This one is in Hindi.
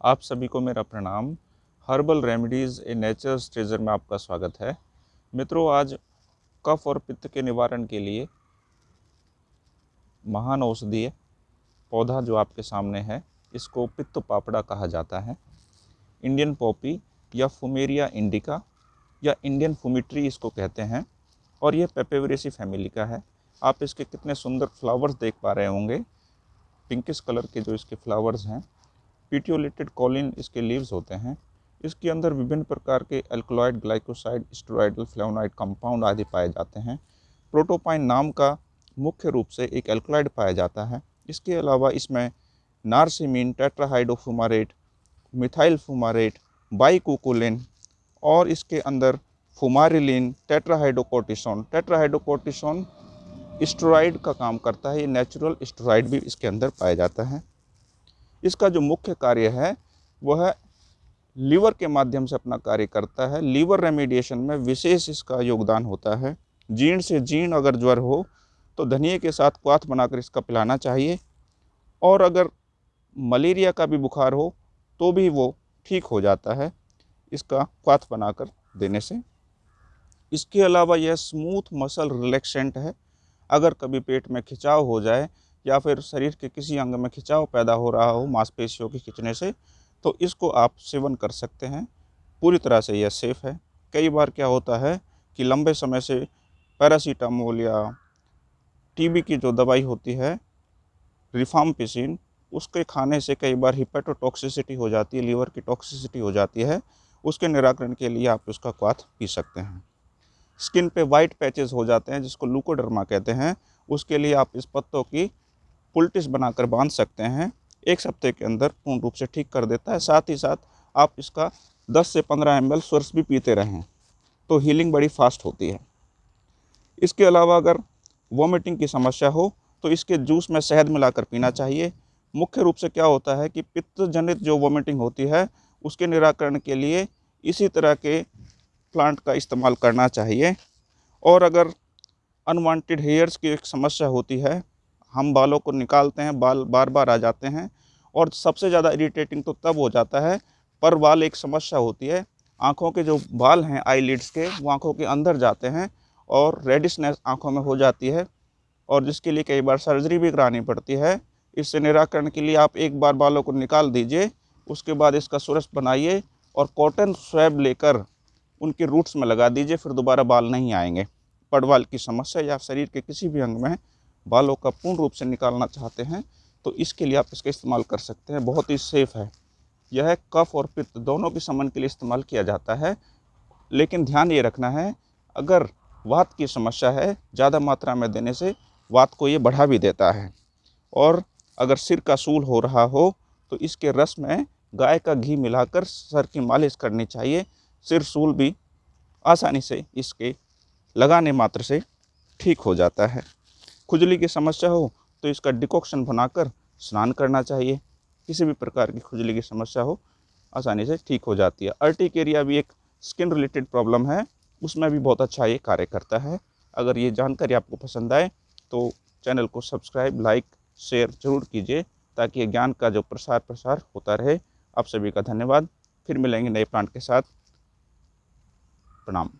आप सभी को मेरा प्रणाम। Herbal remedies a nature treasure में आपका स्वागत है। मित्रों, आज कफ और पित्त के निवारण के लिए महान औषधीय पौधा जो आपके सामने है, इसको पित्त पापड़ा कहा जाता है। इंडियन पॉपी या फुमेरिया इंडिका या इंडियन फुमिट्री इसको कहते हैं और ये पेपेवरेसी फैमिली का है। आप इसके कितने सुंदर फ्लावर्स देख पा रहे होंगे। पिंकिश कलर के जो इसके फ्लावर्स हैं पीटियोलेटेड कॉलिन इसके लीव्स होते हैं। इसके अंदर विभिन्न प्रकार के alkaloid glycoside steroidal flavonoid compound आदि पाए जाते हैं। प्रोटोपाइन नाम का मुख्य रूप से एक एल्कोलॉइड पाया जाता है। इसके अलावा इसमें नारसिमीन टेट्राहाइडोफुमारेट मिथाइल फुमारेट बाईकोकोलिन और इसके अंदर फुमारिलिन टेट्राहाइडोकोर्टिसोन टेट्राहाइडोकोर्टिसोन स्टोराइड का काम करता है। ये नेचुरल स्टोराइड भी इसके अंदर पाया जाता है। इसका जो मुख्य कार्य है, वह लीवर के माध्यम से अपना कार्य करता है। लीवर रेमेडिएशन में विशेष इसका योगदान होता है। जीर्ण से जीर्ण अगर ज्वर हो तो धनिए के साथ क्वाथ बनाकर इसका पिलाना चाहिए। और अगर मलेरिया का भी बुखार हो तो भी वो ठीक हो जाता है इसका क्वाथ बनाकर देने से। इसके अलावा यह स्मूथ मसल रिलैक्सेंट है। अगर कभी पेट में खिंचाव हो जाए या फिर शरीर के किसी अंग में खिंचाव पैदा हो रहा हो मांसपेशियों के खिंचने से तो इसको आप सेवन कर सकते हैं। पूरी तरह से यह सेफ़ है। कई बार क्या होता है कि लंबे समय से पैरासीटामोल या टीबी की जो दवाई होती है रिफामपिसिन उसके खाने से कई बार हिपेटोटॉक्सिसिटी हो जाती है लीवर की टॉक्सिसिटी हो जाती है। उसके निराकरण के लिए आप उसका क्वाथ पी सकते हैं। स्किन पे वाइट पैचेस हो जाते हैं, जिसको लूकोडर्मा कहते हैं। उसके लिए आप इस पत्तों की पुल्टिस बनाकर बाँध सकते हैं। एक सप्ते के अंदर पूर्ण रूप से ठीक कर देता है। साथ ही साथ आप इसका 10 से 15 एम एल सोर्स भी पीते रहें तो हीलिंग बड़ी फास्ट होती है। इसके अलावा अगर वॉमिटिंग की समस्या हो तो इसके जूस में शहद मिलाकर पीना चाहिए। मुख्य रूप से क्या होता है कि पित्त जनित जो वॉमिटिंग होती है, उसके निराकरण के लिए इसी तरह के प्लांट का इस्तेमाल करना चाहिए। और अगर अनवांटेड हेयर्स की एक समस्या होती है हम बालों को निकालते हैं, बाल बार बार आ जाते हैं और सबसे ज़्यादा इरीटेटिंग तो तब हो जाता है, पर बाल एक समस्या होती है। आँखों के जो बाल हैं आई के, वो आँखों के अंदर जाते हैं और रेडिशनेस आँखों में हो जाती है और जिसके लिए कई बार सर्जरी भी करानी पड़ती है। इससे निराकरण के लिए आप एक बार बालों को निकाल दीजिए, उसके बाद इसका सुरस बनाइए और कॉटन स्वैब लेकर उनके रूट्स में लगा दीजिए, फिर दोबारा बाल नहीं आएँगे। पड़वाल की समस्या या शरीर के किसी भी अंग में बालों का पूर्ण रूप से निकालना चाहते हैं तो इसके लिए आप इसका इस्तेमाल कर सकते हैं। बहुत ही सेफ़ है। यह कफ और पित्त दोनों के समन के लिए इस्तेमाल किया जाता है। लेकिन ध्यान ये रखना है, अगर वात की समस्या है, ज़्यादा मात्रा में देने से वात को ये बढ़ा भी देता है। और अगर सिर का सूल हो रहा हो तो इसके रस में गाय का घी मिलाकर सर की मालिश करनी चाहिए। सिर सूल भी आसानी से इसके लगाने मात्र से ठीक हो जाता है। खुजली की समस्या हो तो इसका डिकॉक्शन बनाकर स्नान करना चाहिए। किसी भी प्रकार की खुजली की समस्या हो, आसानी से ठीक हो जाती है। अर्टिकेरिया भी एक स्किन रिलेटेड प्रॉब्लम है, उसमें भी बहुत अच्छा ये कार्य करता है। अगर ये जानकारी आपको पसंद आए तो चैनल को सब्सक्राइब, लाइक, शेयर ज़रूर कीजिए, ताकि ये ज्ञान का जो प्रसार प्रसार होता रहे। आप सभी का धन्यवाद। फिर मिलेंगे नए प्लांट के साथ। प्रणाम।